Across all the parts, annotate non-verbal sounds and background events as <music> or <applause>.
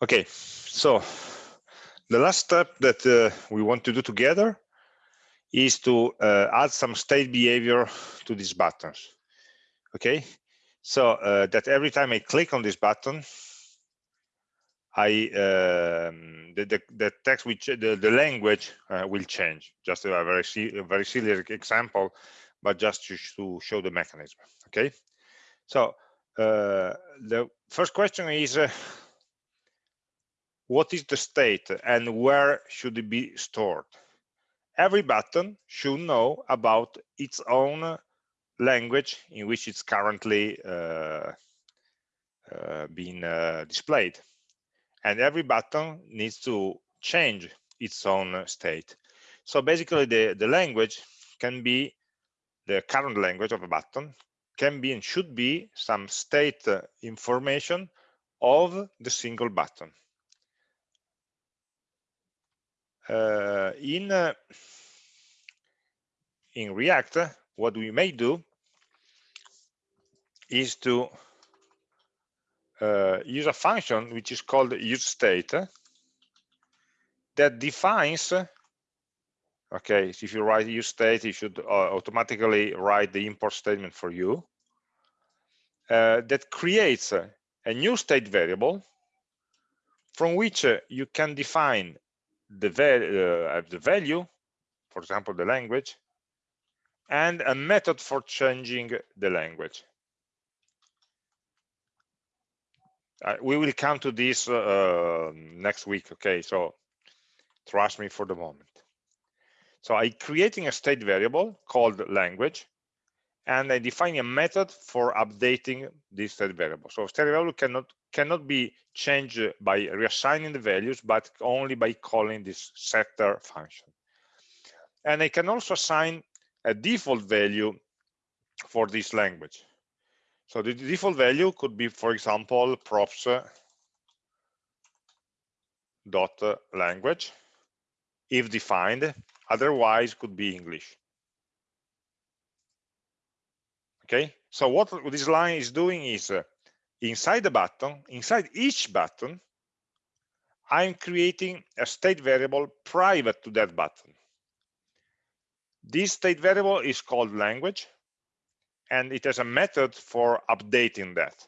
Okay, so the last step that uh, we want to do together is to uh, add some state behavior to these buttons. Okay, so uh, that every time I click on this button, I um, the, the, the text which the, the language uh, will change. Just a very a very silly example, but just to, to show the mechanism. Okay, so uh, the first question is uh, what is the state and where should it be stored? Every button should know about its own language in which it's currently uh, uh, being uh, displayed. And every button needs to change its own state. So basically the, the language can be the current language of a button, can be and should be some state information of the single button. Uh, in uh, in React, what we may do is to uh, use a function which is called useState that defines okay if you write useState you should uh, automatically write the import statement for you uh, that creates a, a, new state variable from which uh, you can define the, uh, the value for example the language and a method for changing the language. Uh, we will come to this uh, next week okay? So trust me for the moment. So i creating a state variable called language and i define a method for updating this state variable. So state variable cannot cannot be changed by reassigning the values but only by calling this setter function. And i can also assign a default value for this language. So the default value could be, for example, props uh, dot uh, language if defined. Otherwise could be english okay so what this line is doing is uh, inside the button inside each button i'm creating a state variable private to that button this state variable is called language and it has a method for updating that.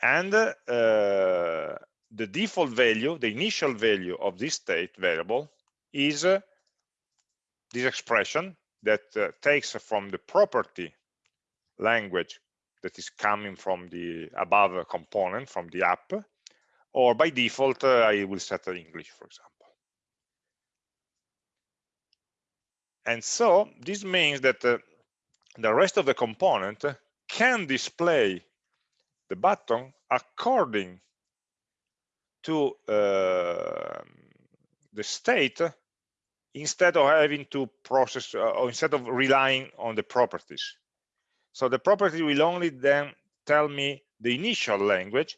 And uh, the default value, the initial value of this state variable is uh, this expression that uh, takes from the property language that is coming from the above component from the app, or by default, uh, I will set English, for example. And so this means that uh, the rest of the component can display the button according to uh, the state instead of having to process uh, or instead of relying on the properties. So the property will only then tell me the initial language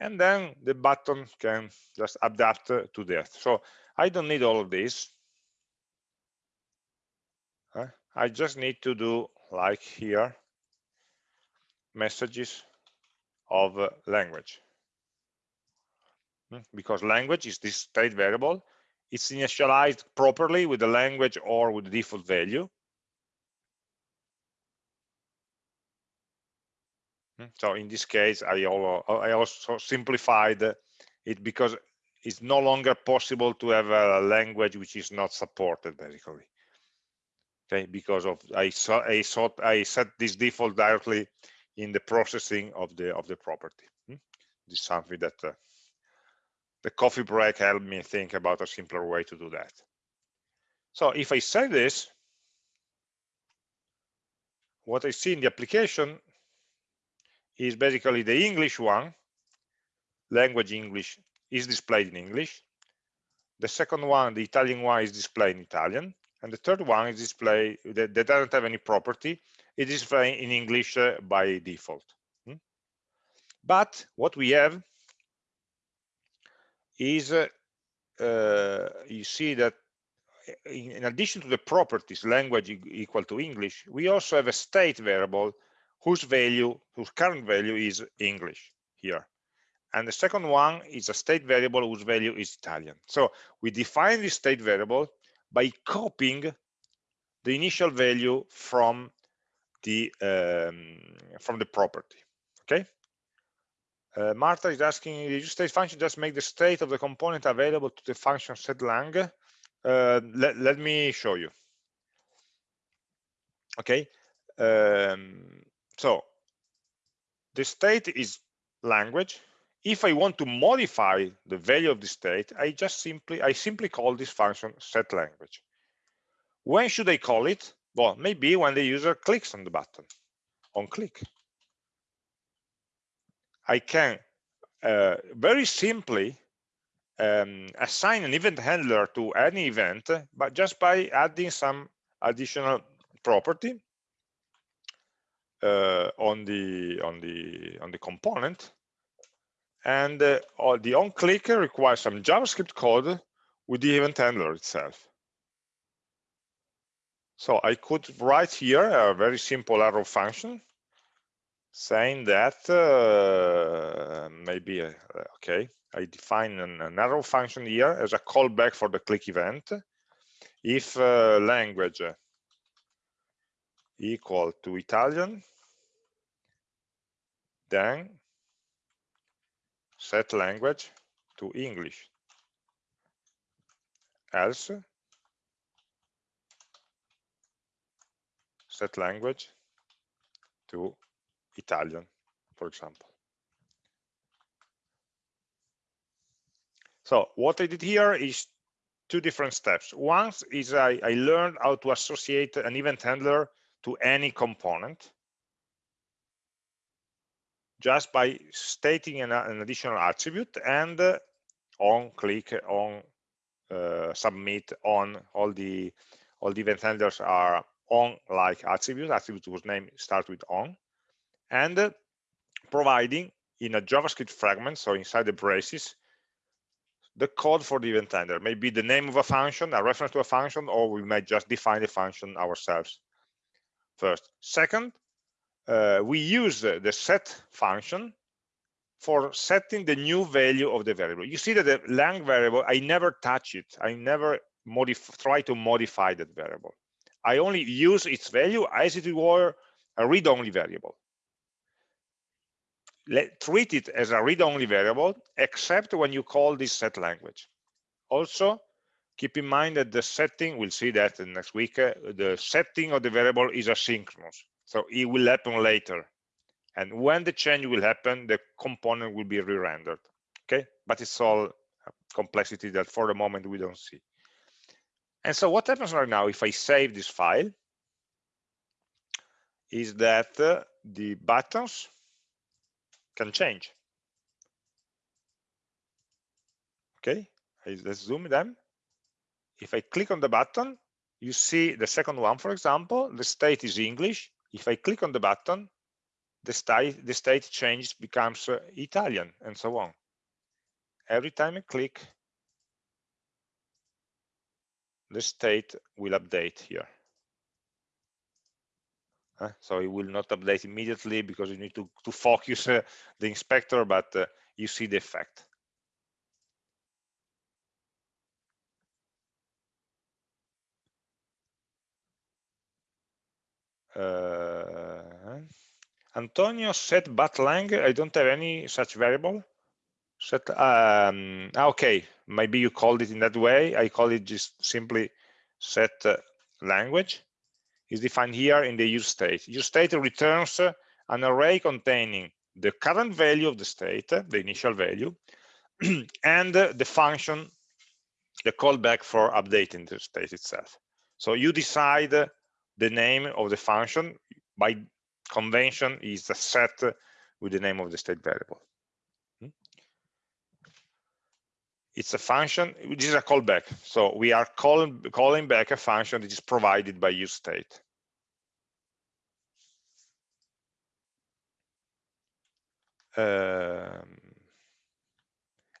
and then the button can just adapt to that. So i don't need all of this. I just need to do like here messages of uh, language. Hmm, because language is this state variable it's initialized properly with the language or with the default value hmm, so in this case i also, simplified it because it's no longer possible to have a language which is not supported basically okay because of i saw i saw i set this default directly in the processing of the of the property hmm? this is something that uh, the coffee break helped me think about a simpler way to do that so if i say this what i see in the application is basically the english one language english is displayed in english the second one the italian one is displayed in italian and the third one is displayed, that, that doesn't have any property it is displayed in english uh, by default hmm? but what we have is uh, you see that in, in, addition to the properties language equal to english we also have a state variable whose value whose current value is english here and the second one is a state variable whose value is Italian. So we define the state variable by copying the initial value from the um, from the property. Okay. Uh, Martha is asking, the use state function just make the state of the component available to the function setlang? Uh, let, let me show you. Okay. Um, so the state is language. If I want to modify the value of the state, I just simply I simply call this function set language. When should I call it? Well, maybe when the user clicks on the button, on click. I can uh, very simply um, assign an event handler to any event, but just by adding some additional property uh, on the on the on the component, and uh, the on click requires some JavaScript code with the event handler itself. So I could write here a very simple arrow function saying that uh, maybe, uh, okay, I define an, an, arrow function here as a callback for the click event. If uh, language equal to Italian, then set language to English. Else, set language to Italian, for example. So what I did here is two different steps. One is I, I learned how to associate an event handler to any component just by stating an, an additional attribute and uh, on click on uh, submit on all the all the event handlers are on like attribute attribute whose name starts with on and providing in a JavaScript fragment, so inside the braces, the code for the event handler, maybe the name of a function, a reference to a function, or we might just define the function ourselves first. Second, uh, we use the set function for setting the new value of the variable. You see that the lang variable, I never touch it. I never try to modify that variable. I only use its value as it were a read-only variable let, treat it as a read-only variable, except when you call this set language. Also, keep in mind that the setting, we'll see that next week, uh, the setting of the variable is asynchronous. So it will happen later. And when the change will happen, the component will be re-rendered. Okay, but it's all complexity that for the moment we don't see. And so what happens right now if I save this file is that uh, the buttons can change. Okay, let's zoom them. If I click on the button, you see the second one, for example, the state is English. If I click on the button, the state, the state changes, becomes uh, Italian, and so on. Every time I click, the state will update here. Uh, so it will not update immediately because you need to, to focus uh, the inspector, but uh, you see the effect. Uh, Antonio set but lang. I don't have any such variable. Set. Um, ah, okay, maybe you called it in that way. I call it just simply set uh, language is defined here in the use state. Use state returns uh, an array containing the current value of the state, uh, the initial value, <clears throat> and uh, the function, the callback for updating the state itself. So you decide the name of the function by convention is the set with the name of the state variable. Hmm? It's a function, which is a callback. So we are calling, calling back a function that is provided by use state. Um,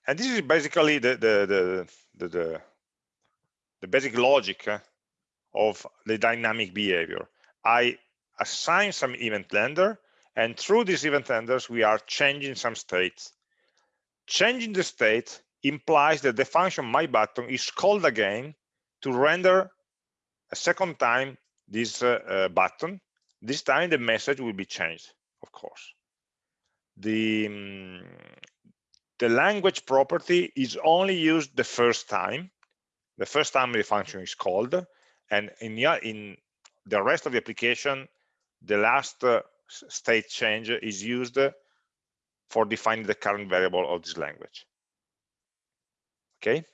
and this is basically the the the the, the, the basic logic uh, of the dynamic behavior. I assign some event handler, and through these event handlers, we are changing some states. changing the state implies that the function my button is called again to render a second time this uh, uh, button this time the message will be changed of course the um, the language property is only used the first time. The first time the function is called and in in the rest of the application the last uh, state change is used for defining the current variable of this language. Okay?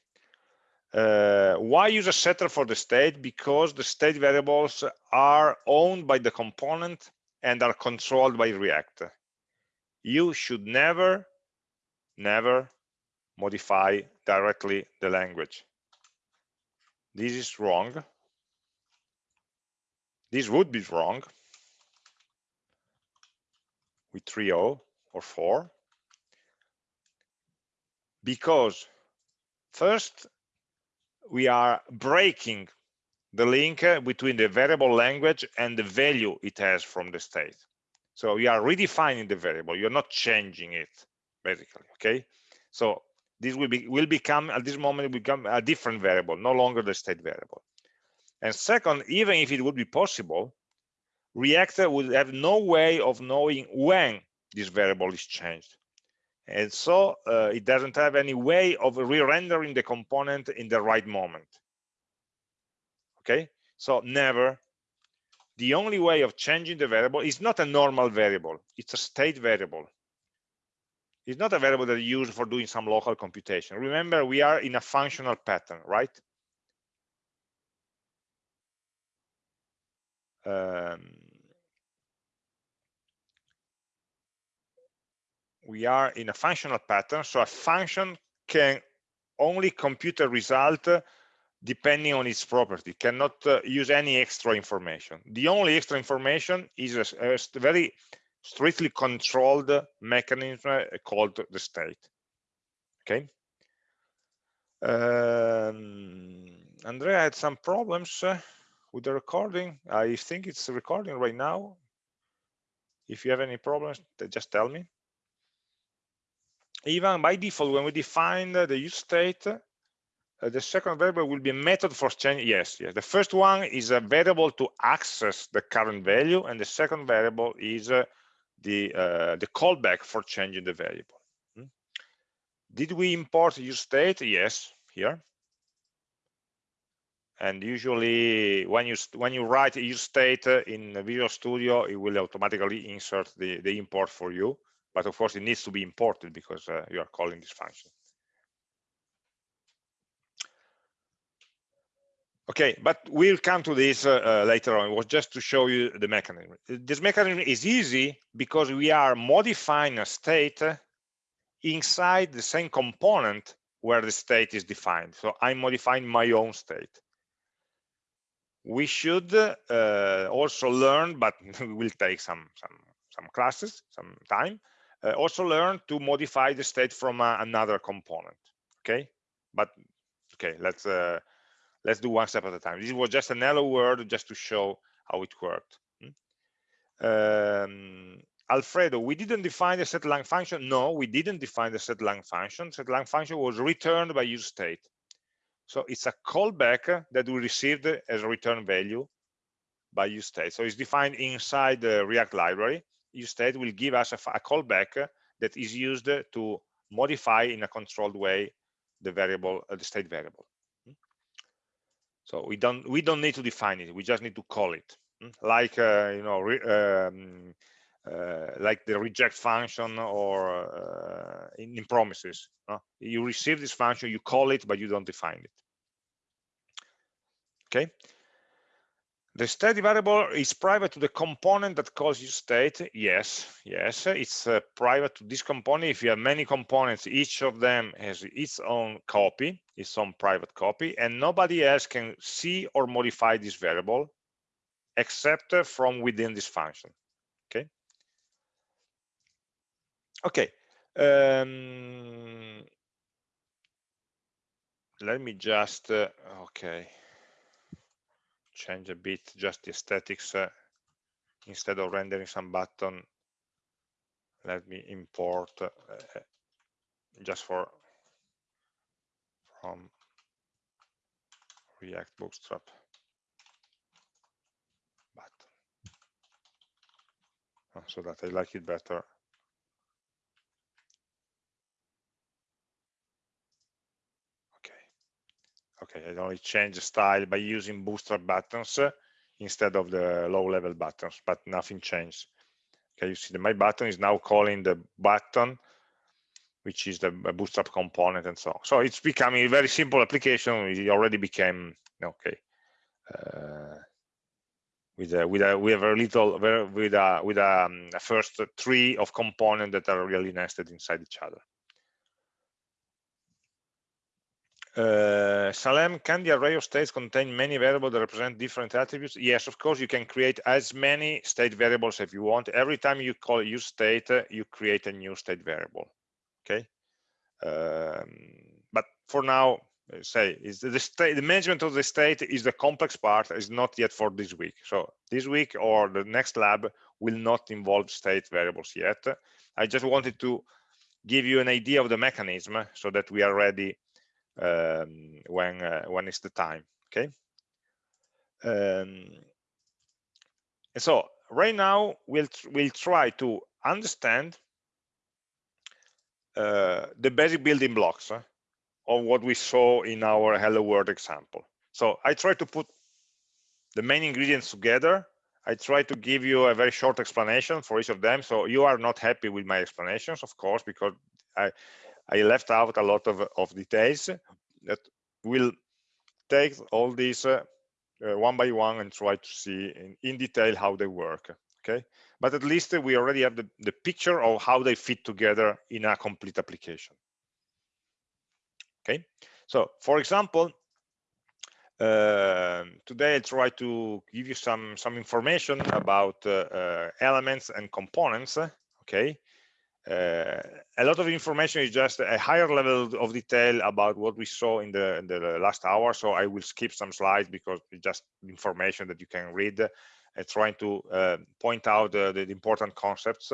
Uh, why use a setter for the state? Because the state variables are owned by the component and are controlled by react you should never never modify directly the language. This is wrong. This would be wrong with 3.0 or 4 because first we are breaking the link between the variable language and the value it has from the state so you are redefining the variable. You're not changing it basically okay? So this will be will become at this moment become a different variable no longer the state variable. And second even if it would be possible React would have no way of knowing when this variable is changed. And so uh, it doesn't have any way of re-rendering the component in the right moment. Okay? So never the only way of changing the variable is not a normal variable it's a state variable. It's not a variable that you use for doing some local computation. Remember we are in a functional pattern right? Um, we are in a functional pattern so a function can only compute a result depending on its property. Cannot uh, use any extra information. The only extra information is a, a very strictly controlled mechanism uh, called the state. Okay? Um, andrea had some problems uh, with the recording. I think it's recording right now. If you have any problems just tell me. Even by default when we define the use state uh, the second variable will be a method for change yes yes. The first one is a variable to access the current value and the second variable is uh, the uh, the callback for changing the variable. Hmm? did we import use state? Yes here. And usually when you when you write use state uh, in Visual Studio it will automatically insert the the import for you. But of course it needs to be imported because uh, you are calling this function okay but we'll come to this uh, uh, later on. It was just to show you the mechanism. This mechanism is easy because we are modifying a state inside the same component where the state is defined. So i'm modifying my own state. We should uh, also learn but <laughs> we will take some some some classes some time uh, also learn to modify the state from uh, another component. Okay? But okay let's uh, let's do one step at a time this was just an hello world just to show how it worked hmm? um, Alfredo, we didn't define the setLang function. No, we didn't define the setLang function. SetLang function was returned by use state. So it's a callback that we received as a return value by use state. So it's defined inside the React library. Use state will give us a, a callback that is used to modify in a controlled way the variable, uh, the state variable. So we don't we don't need to define it. We just need to call it, hmm? like uh, you know, um, uh, like the reject function or uh, in, in, promises. You receive this function, you call it, but you don't define it. Okay. The state variable is private to the component that calls use state. Yes, yes, it's uh, private to this component. If you have many components, each of them has its own copy, its own private copy, and nobody else can see or modify this variable except from within this function. Okay. Okay. Um, let me just, uh, okay change a bit just the aesthetics uh, instead of rendering some button let me import uh, just for from React Bootstrap button, oh, so that I like it better. Okay, Okay, I only change the style by using Bootstrap buttons uh, instead of the low-level buttons, but nothing changed. Okay, you see that my button is now calling the button which is the bootstrap component and so on. So it's becoming a very simple application. It already became okay. Uh, with a, with a we have a little with a with a, um, a first three of components that are really nested inside each other. Uh, Salem, can the array of states contain many variables that represent different attributes? Yes, of course, you can create as many state variables if you want. Every time you call use state, uh, you create a new state variable okay? Um, but for now uh, say is the state the management of the state is the complex part is not yet for this week. So this week or the next lab will not involve state variables yet. I just wanted to give you an idea of the mechanism so that we are ready um, when uh, when it's the time okay? Um, so right now we'll we'll try to understand the basic building blocks uh, of what we saw in our hello world example. So i try to put the main ingredients together. I try to give you a very short explanation for each of them. So you are not happy with my explanations of course because i i left out a lot of, of details that will take all these uh, uh, one by one and try to see in, in detail how they work okay but at least we already have the, the picture of how they fit together in a complete application. Okay? So for example uh, today i try to give you some some information about uh, uh, elements and components okay? Uh, a lot of information is just a higher level of detail about what we saw in the, in the last hour so i will skip some slides because it's just information that you can read trying to uh, point out the, the, important concepts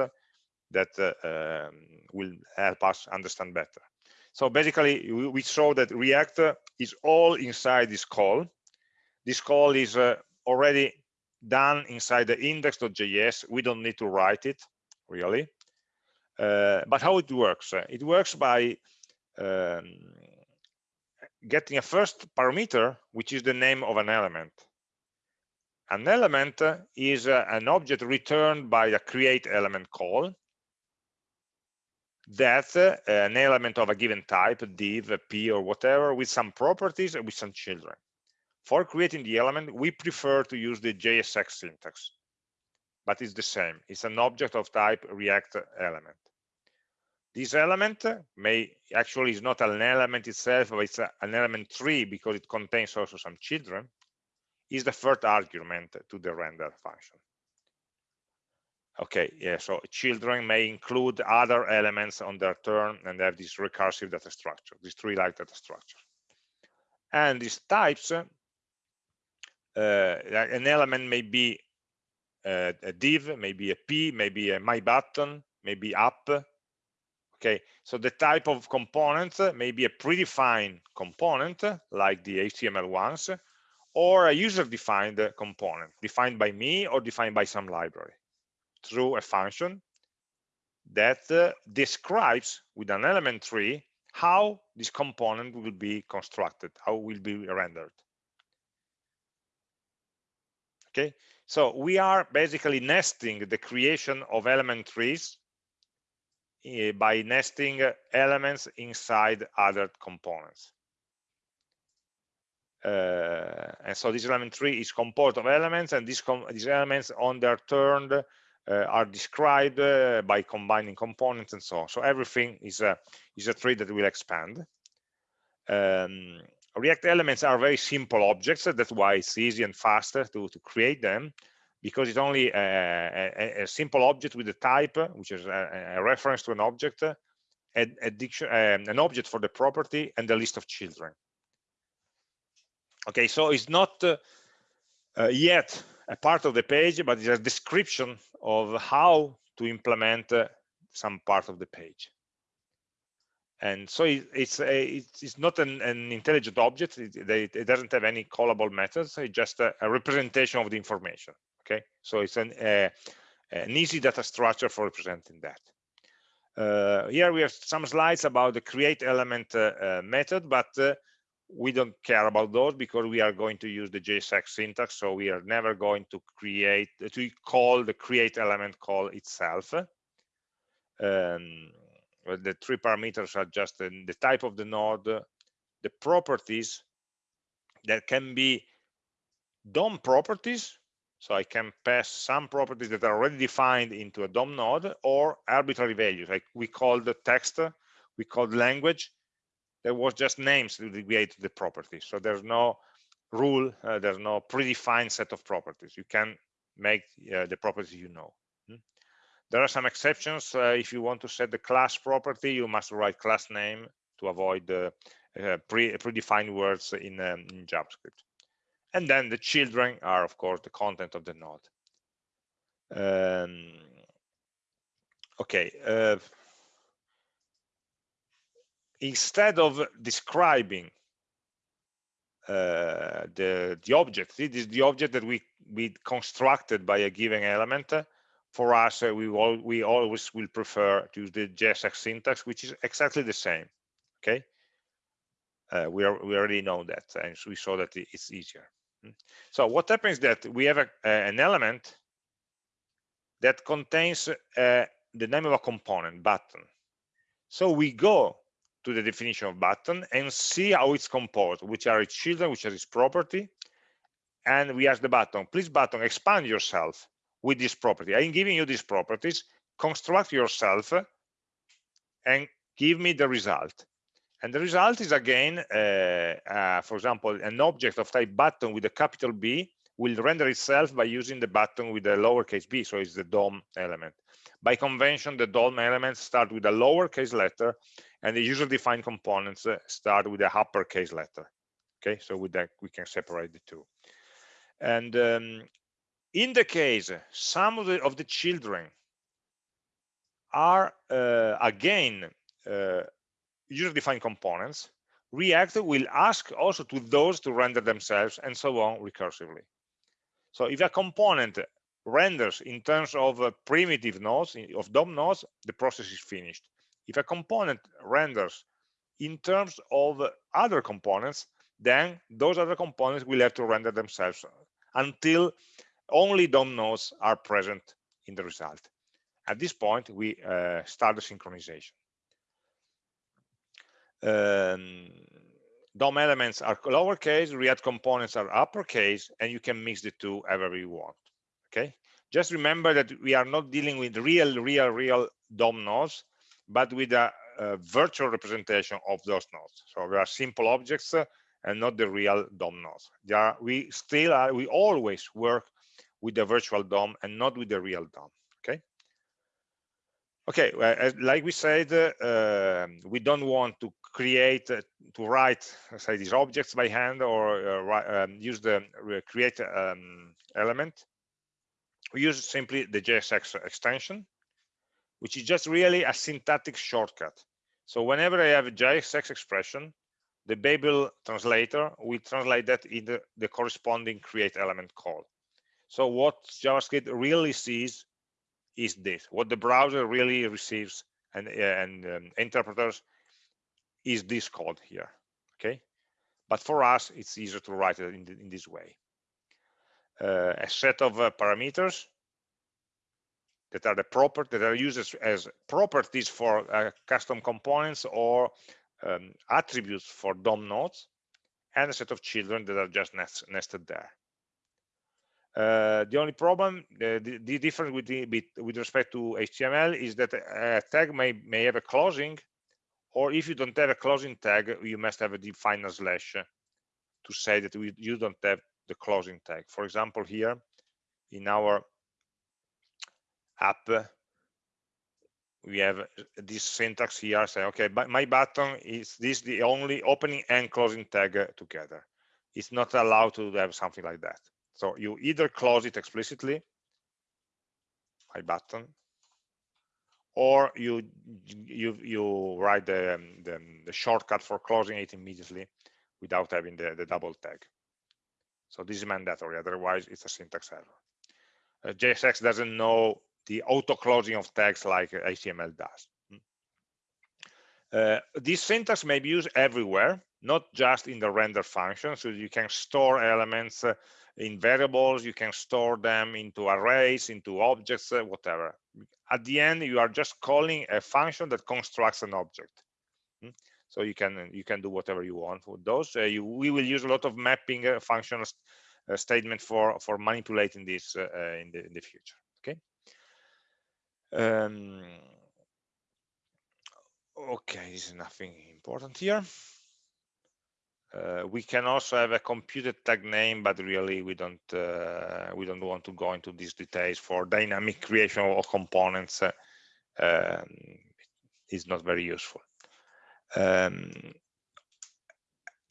that uh, um, will help us understand better. So basically, we, we saw that React is all inside this call. This call is uh, already done inside the index.js. We don't need to write it, really. Uh, but how it works? It works by um, getting a first parameter, which is the name of an element. An element is uh, an object returned by a create element call that uh, an element of a given type, div, p, or whatever, with some properties and with some children. For creating the element, we prefer to use the JSX syntax, but it's the same. It's an object of type React element. This element may actually is not an element itself, but it's a, an element tree because it contains also some children is the first argument to the render function. Okay, yeah, so children may include other elements on their turn and have this recursive data structure, this tree-like data structure. And these types, uh, an element may be uh, a div, maybe a p, maybe a my button, maybe up. Okay, so the type of component may be a predefined component like the HTML ones, or a user-defined component defined by me or defined by some library through a function that uh, describes with an element tree how this component will be constructed, how it will be rendered. Okay, so we are basically nesting the creation of element trees uh, by nesting elements inside other components. Uh, and so this element tree is composed of elements and these, these elements on their turn uh, are described uh, by combining components and so on. So everything is a, is a tree that will expand. Um, React elements are very simple objects. That's why it's easy and faster to, to create them because it's only a, a, a simple object with a type, which is a, a reference to an object, a, um, an object for the property, and a list of children okay so it's not uh, uh, yet a part of the page but it's a description of how to implement uh, some part of the page. And so it, it's a, it's not an, an intelligent object. It, it, doesn't have any callable methods. It's just a, a representation of the information okay? So it's an, a, an easy data structure for representing that. Uh, here we have some slides about the create element uh, uh, method but uh, we don't care about those because we are going to use the JSX syntax so we are never going to create to call the create element call itself um, the three parameters are just the, type of the node, the properties that can be DOM properties. So I can pass some properties that are already defined into a DOM node or arbitrary values. Like we call the text, we call the language. There was just names to create the properties. So there's no rule, uh, there's no predefined set of properties. You can make uh, the properties you know. There are some exceptions. Uh, if you want to set the class property, you must write class name to avoid the uh, pre predefined words in, um, in JavaScript. And then the children are, of course, the content of the node. Um, okay. Uh, instead of describing uh, the the object, it is the object that we we constructed by a given element for us, uh, we, all, we always will prefer to use the JSX syntax, which is exactly the same. Okay, uh, we are we already know that, and we saw that it's easier. Hmm. So what happens that we have a, an element that contains uh, the name of a component button. So we go to the definition of button and see how it's composed, which are its children, which are its property, and we ask the button, please button, expand yourself with this property. I'm giving you these properties, construct yourself and give me the result. And the result is again, uh, uh, for example, an object of type button with a capital B will render itself by using the button with a lowercase b, so it's the DOM element. By convention, the DOM elements start with a lowercase letter, and the user-defined components uh, start with a uppercase letter. Okay, so with that we can separate the two. And um, in the case some of the, of the children are uh, again uh, user-defined components react will ask also to those to render themselves and so on recursively so if a component renders in terms of uh, primitive nodes of DOM nodes the process is finished if a component renders in terms of other components then those other components will have to render themselves until only DOM nodes are present in the result. At this point, we uh, start the synchronization. Um, DOM elements are lowercase, React components are uppercase, and you can mix the two however you want. Okay. Just remember that we are not dealing with real, real, real DOM nodes, but with a, a virtual representation of those nodes. So they are simple objects uh, and not the real DOM nodes. Are, we still are, we always work with the virtual DOM and not with the real DOM. Okay. Okay, well, like we said, uh, we don't want to create, uh, to write, say, these objects by hand or uh, um, use the create um, element. We use simply the JSX extension, which is just really a syntactic shortcut. So whenever I have a JSX expression, the Babel translator will translate that in the, the corresponding create element call. So what JavaScript really sees is this. What the browser really receives and, and um, interpreters is this code here. Okay, but for us it's easier to write it in, the, in this way. Uh, a set of uh, parameters that are the proper that are used as, as properties for uh, custom components or um, attributes for DOM nodes, and a set of children that are just nest, nested there. Uh, the only problem, uh, the, the, difference with, the, with respect to HTML is that a tag may, may have a closing, or if you don't have a closing tag, you must have a defined slash to say that we, you don't have the closing tag. For example, here in our app, we have this syntax here saying, okay, but my button is this the only opening and closing tag together. It's not allowed to have something like that. So you either close it explicitly, my button, or you you you write the, the, the shortcut for closing it immediately without having the, the double tag. So this is mandatory, otherwise it's a syntax error. Uh, JSX doesn't know the auto closing of tags like HTML does. Hmm. Uh, this syntax may be used everywhere, not just in the render function. So you can store elements uh, in variables, you can store them into arrays, into objects, uh, whatever. At the end, you are just calling a function that constructs an object. Hmm. So you can you can do whatever you want with those. Uh, you, we will use a lot of mapping uh, functional uh, statement for for manipulating this uh, in the in the future. Okay. Um, okay, this is nothing important here. Uh, we can also have a computed tag name, but really we don't uh, we don't want to go into these details for dynamic creation of components. Uh, um, it's not very useful. Um,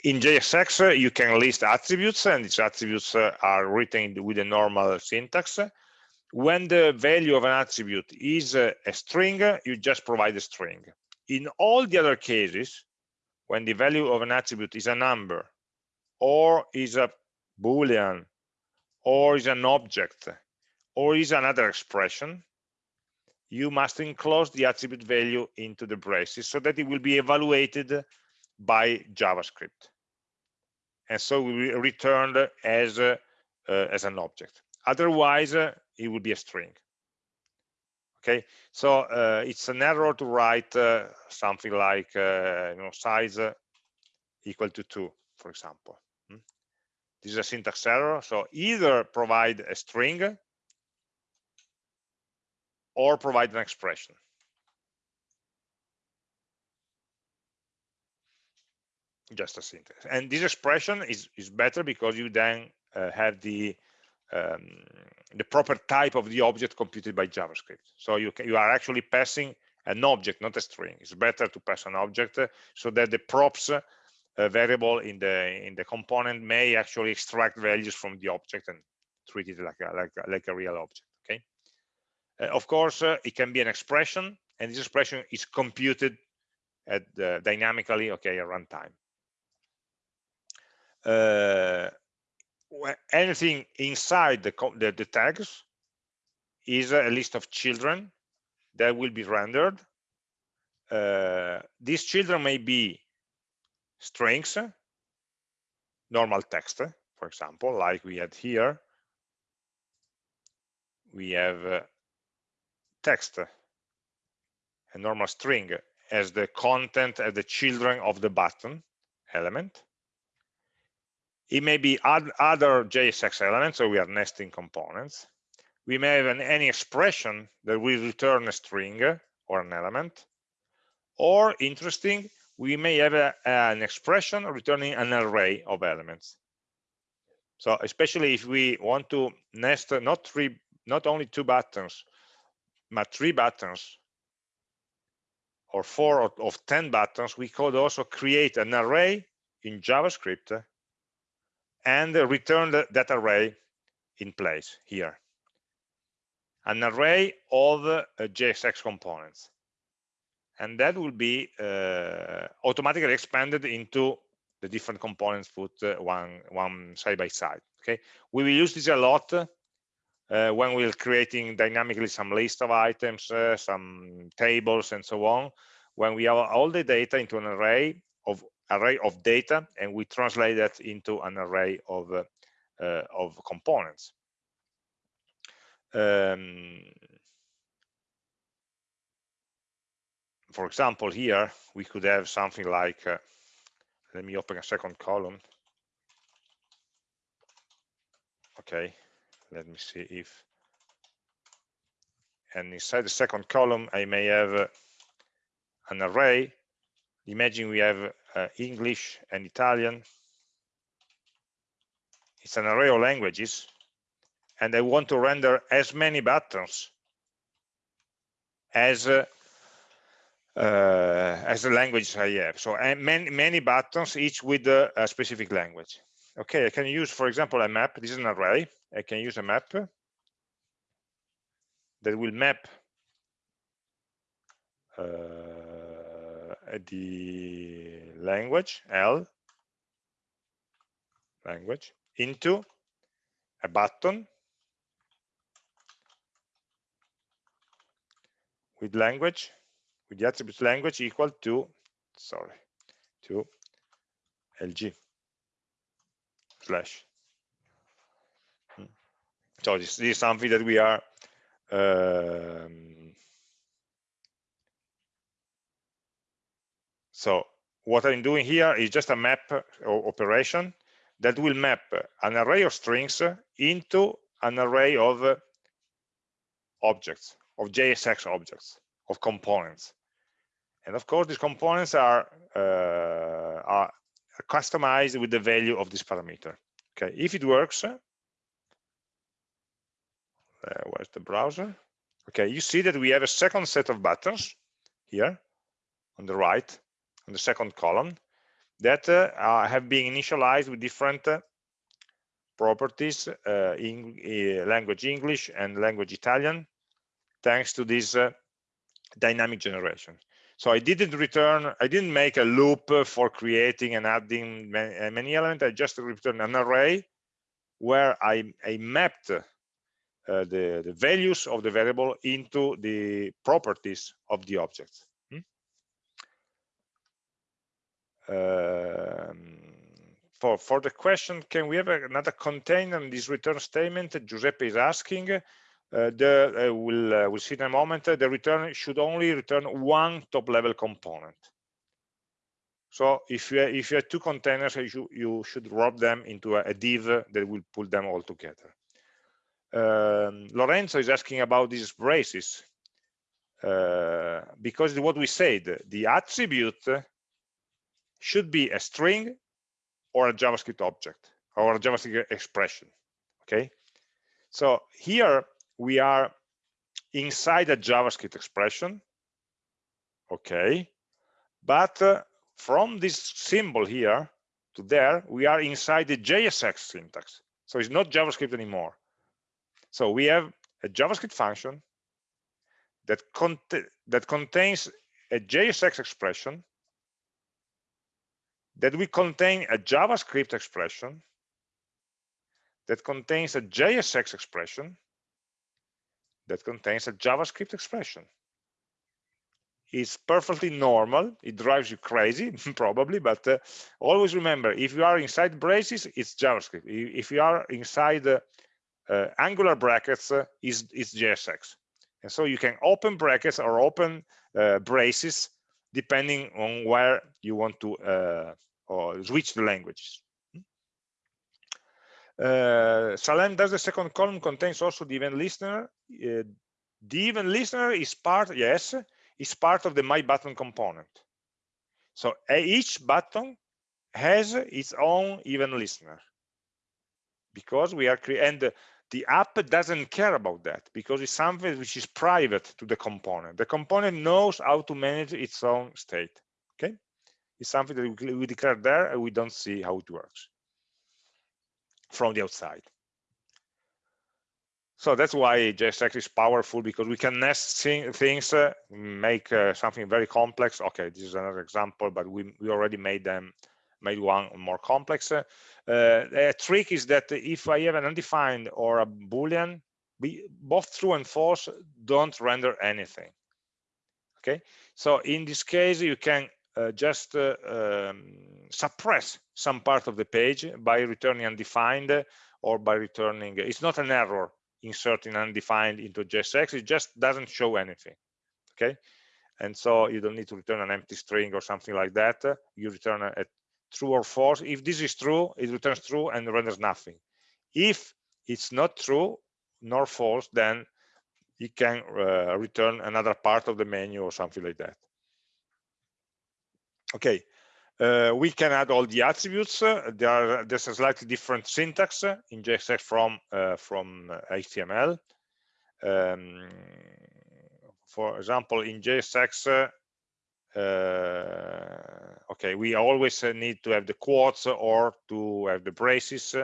in JSX, uh, you can list attributes, and these attributes uh, are written with a normal syntax. When the value of an attribute is a string, you just provide a string. In all the other cases, when the value of an attribute is a number or is a boolean or is an object or is another expression you must enclose the attribute value into the braces so that it will be evaluated by javascript. And so will be returned as uh, uh, as an object. Otherwise uh, it will be a string okay? So uh, it's an error to write uh, something like uh, you know size equal to two for example hmm? this is a syntax error so either provide a string or provide an expression. Just a syntax. And this expression is is better because you then uh, have the um, the proper type of the object computed by JavaScript. So you, can, you are actually passing an object, not a string. It's better to pass an object uh, so that the props uh, variable in the in the component may actually extract values from the object and treat it like a like a, like a real object. Okay. Uh, of course, uh, it can be an expression, and this expression is computed at dynamically. Okay, at runtime. Anything inside the, the, the tags is a list of children that will be rendered. Uh, these children may be strings, normal text, for example, like we had here. We have uh, text, a normal string as the content as the children of the button element. It may be other JSX elements, so we are nesting components. We may have an, any expression that will return a string or an element. Or, interesting, we may have a, an expression returning an array of elements. So especially if we want to nest not three, not only two buttons, but three buttons or four of 10 buttons, we could also create an array in JavaScript and return that array in place here. An array of uh, JSX components. And that will be uh, automatically expanded into the different components put uh, one, one side by side. Okay, we will use this a lot uh, when we're creating dynamically some list of items, uh, some tables, and so on. When we have all the data into an array of array of data and we translate that into an array of uh, uh, of components. Um, for example here we could have something like uh, let me open a second column. Okay let me see if and inside the second column I may have uh, an array imagine we have uh, English and Italian. It's an array of languages, and I want to render as many buttons as uh, uh, as the languages I have. So many many buttons, each with a, a specific language. Okay, I can use, for example, a map. This is an array. I can use a map that will map uh, the language L language into a button with language with the attribute language equal to sorry to lg slash hmm. so this, this, is something that we are um, so what i'm doing here is just a map operation that will map an array of strings into an array of objects of JSX objects, of components. And of course, these components are, uh, are customized with the value of this parameter. Okay, if it works, uh, where's the browser? Okay, you see that we have a second set of buttons here on the right, on the second column, that uh, have been initialized with different uh, properties uh, in uh, language English and language Italian thanks to this uh, dynamic generation. So I didn't return, I didn't make a loop for creating and adding many, uh, many elements. I just returned an array where I, I mapped uh, the, the values of the variable into the properties of the object. Hmm? Um, for, for the question, can we have another container in this return statement? that Giuseppe is asking. Uh, the uh, will uh, we'll see in a moment the return should only return one top level component so if you if you have two containers you, you should wrap them into a, a div that will pull them all together um, Lorenzo is asking about these braces uh, because what we said the attribute should be a string or a javascript object or a javascript expression okay so here we are inside a JavaScript expression, okay, but uh, from this symbol here to there, we are inside the JSX syntax. So it's not JavaScript anymore. So we have a JavaScript function that, cont that contains a JSX expression that we contain a JavaScript expression that contains a JSX expression that contains a JavaScript expression. It's perfectly normal. It drives you crazy, <laughs> probably, but uh, always remember, if you are inside braces, it's JavaScript. If you are inside uh, uh, angular brackets, uh, it's, it's JSX. And so you can open brackets or open uh, braces depending on where you want to uh, or switch the languages. Uh, Salem, does the second column contains also the event listener? Uh, the event listener is part, yes, is part of the my button component. So each button has its own event listener because we are and the app doesn't care about that because it's something which is private to the component. The component knows how to manage its own state. Okay, it's something that we declare there and we don't see how it works from the outside. So that's why JSX is powerful because we can nest things, uh, make uh, something very complex. Okay, this is another example, but we, we already made them, made one more complex. Uh, a trick is that if I have an undefined or a Boolean, we, both true and false don't render anything. Okay, so in this case, you can uh, just uh, um, suppress some part of the page by returning undefined or by returning it's not an error inserting undefined into JSX it just doesn't show anything. Okay? And so you don't need to return an empty string or something like that. You return a, a true or false. If this is true it returns true and renders nothing. If it's not true nor false then it can uh, return another part of the menu or something like that. Okay uh, we can add all the attributes. Uh, there are, there's a slightly different syntax uh, in JSX from uh, from HTML um, for example in JSX okay we always need to have the quotes or to have the braces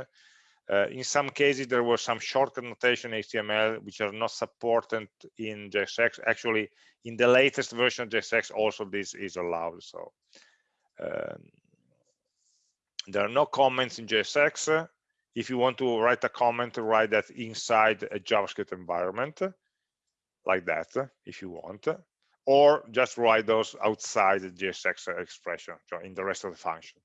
Uh, in some cases, there was some shortcut notation HTML which are not supported in JSX. Actually, in the latest version of JSX, also this is allowed. So um, there are no comments in JSX. If you want to write a comment, write that inside a JavaScript environment, like that, if you want, or just write those outside the JSX expression, so in the rest of the function.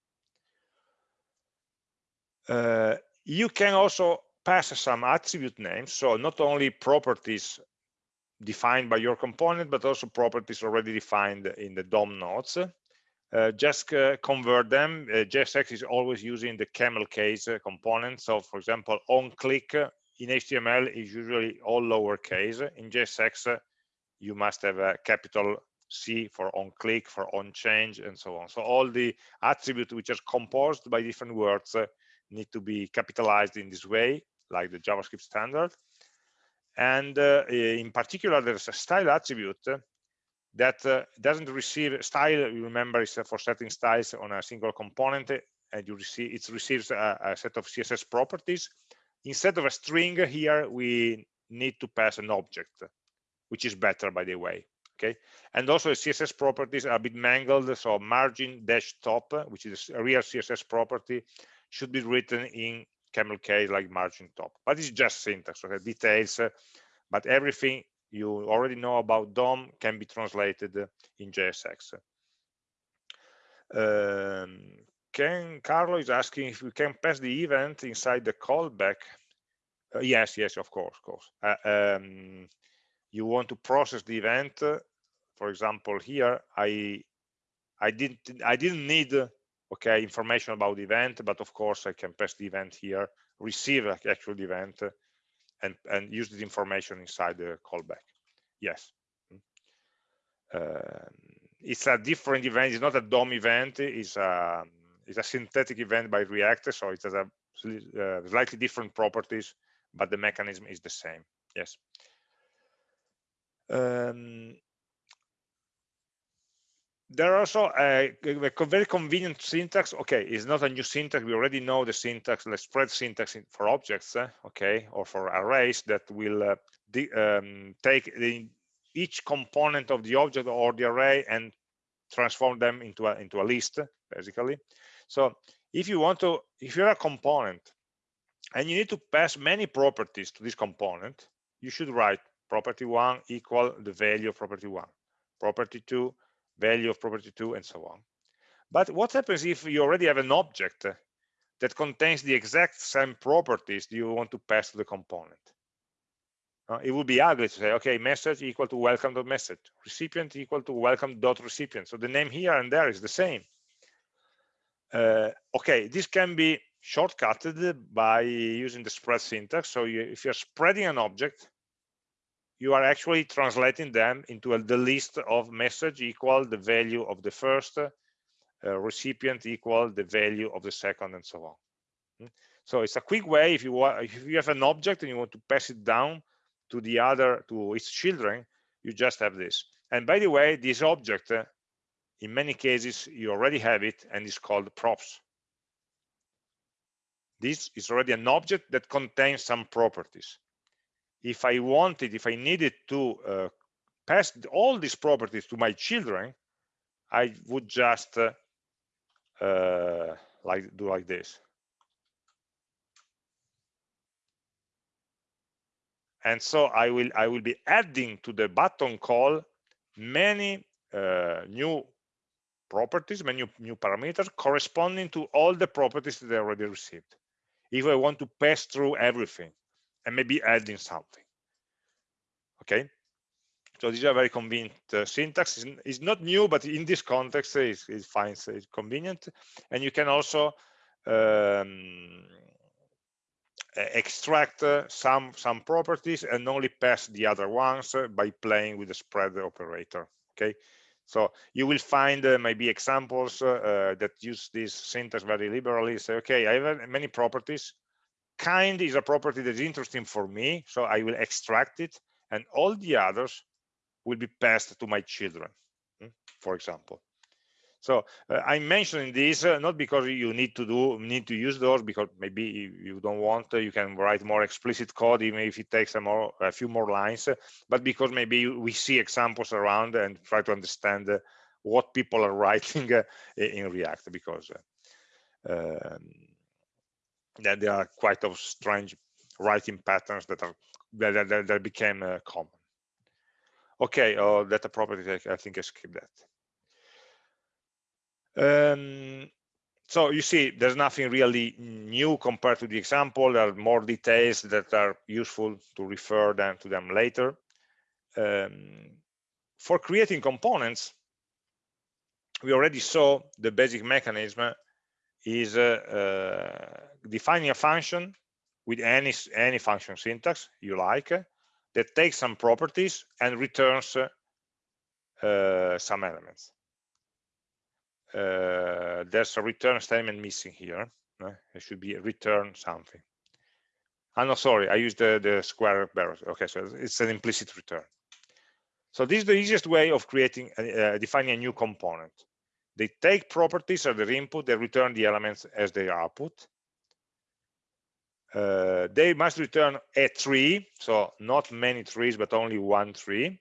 Uh, you can also pass some attribute names, so not only properties defined by your component, but also properties already defined in the DOM nodes. Uh, just uh, convert them. Uh, JSX is always using the camel case uh, component. So, for example, on click in HTML is usually all lowercase. In JSX, you must have a capital C for on click, for on change, and so on. So all the attributes which are composed by different words need to be capitalized in this way, like the JavaScript standard. And uh, in particular, there's a style attribute that uh, doesn't receive style. You remember, is for setting styles on a single component, and you receive it receives a, a set of CSS properties. Instead of a string here, we need to pass an object, which is better, by the way okay and also the css properties are a bit mangled so margin dash top which is a real css property should be written in camel case like margin top but it's just syntax okay details but everything you already know about DOM can be translated in JSX. Um, Giancarlo is asking if we can pass the event inside the callback. Uh, yes, yes, of course, of course. Uh, um, you want to process the event. For example, here I I didn't I didn't need okay information about the event but of course i can pass the event here receive actual event and and use this information inside the callback. Yes. Uh, it's a different event it's not a dom event it's a it's a synthetic event by react so it has a uh, slightly different properties but the mechanism is the same. Yes um, there are also a, a, very convenient syntax okay it's not a new syntax we already know the syntax the spread syntax for objects uh, okay or for arrays that will uh, um, take the, each component of the object or the array and transform them into a into a list basically. So if you want to if you're a component and you need to pass many properties to this component you should write property one equal the value of property one property two value of property 2 and so on. But what happens if you already have an object that contains the exact same properties you want to pass to the component? Uh, it would be ugly to say okay message equal to welcome dot message recipient equal to welcome dot recipient. So the name here and there is the same. Uh, okay this can be shortcutted by using the spread syntax. So you, if you're spreading an object you are actually translating them into a, the list of message equal the value of the first uh, recipient equal the value of the second and so on. Hmm? so it's a quick way if you want if you have an object and you want to pass it down to the other to its children you just have this. And by the way this object uh, in many cases you already have it and it's called props. This is already an object that contains some properties if I wanted, if I needed to uh, pass all these properties to my children, I would just uh, uh, like do like this. And so I will I will be adding to the button call many uh, new properties, many new, new parameters corresponding to all the properties that I already received. If I want to pass through everything, and maybe adding something okay? So these are very convenient uh, syntax. It's, it's, not new but in this context it, it finds it convenient. And you can also um, extract uh, some some properties and only pass the other ones uh, by playing with the spread operator okay? So you will find uh, maybe examples uh, uh, that use this syntax very liberally. Say okay i have many properties kind is a property that is interesting for me so i will extract it and all the others will be passed to my children hmm, for example. So uh, I'm mentioning this uh, not because you need to do need to use those because maybe you don't want uh, you can write more explicit code even if it takes a more a few more lines, uh, but because maybe we see examples around and try to understand uh, what people are <laughs> writing uh, in React because um, that there are quite of strange writing patterns that are that, that, that became common. Okay, oh, data property, I think I skipped that. Um, so you see, there's nothing really new compared to the example. There are more details that are useful to refer them to them later. Um, for creating components, we already saw the basic mechanism is uh, uh, defining a function with any any function syntax you like that takes some properties and returns uh, some elements uh, there's a return statement missing here. Uh, it should be return something. I'm oh, no, sorry, I used the, the square barrels. Okay, so it's an implicit return. So this is the easiest way of creating, uh, defining a new component. They take properties as their input, they return the elements as their output. Uh, they must return a tree, so not many trees, but only one tree